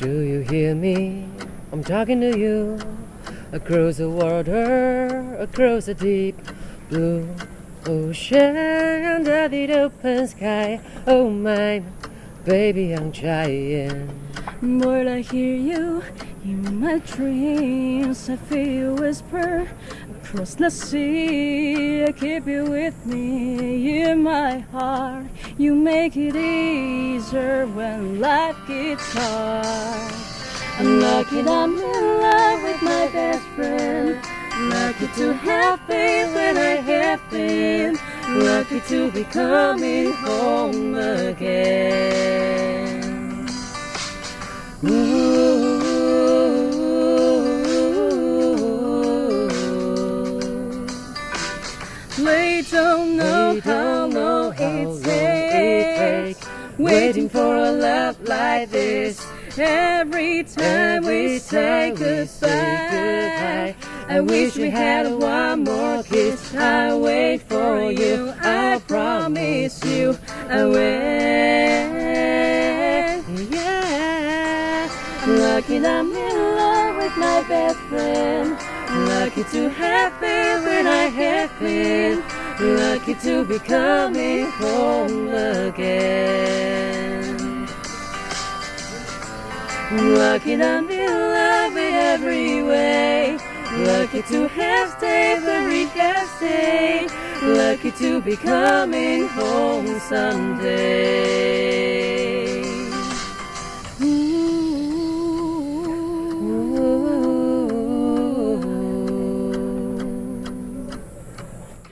Do you hear me? I'm talking to you. Across the water, across the deep blue ocean, under the open sky. Oh my baby, I'm trying. Boy, I hear you in my dreams. I feel you whisper across the sea. I keep you with me in my heart. You make it easier when life gets hard. I'm lucky that I'm in love with my best friend. Lucky to have faith when I have been. Lucky to be coming home again. Ooh. They don't know They how long how long it takes. takes. Waiting for a love like this. Every time we Every say time we say goodbye, goodbye, I wish we had one more kiss. I wait for you. I promise you, I will. Yeah, lucky I'm in love with my best friend. Lucky to have been when I have been. Lucky to be coming home again. Lucky that I'm in love in every way. Lucky to have stayed have stayed. Lucky to be coming home someday.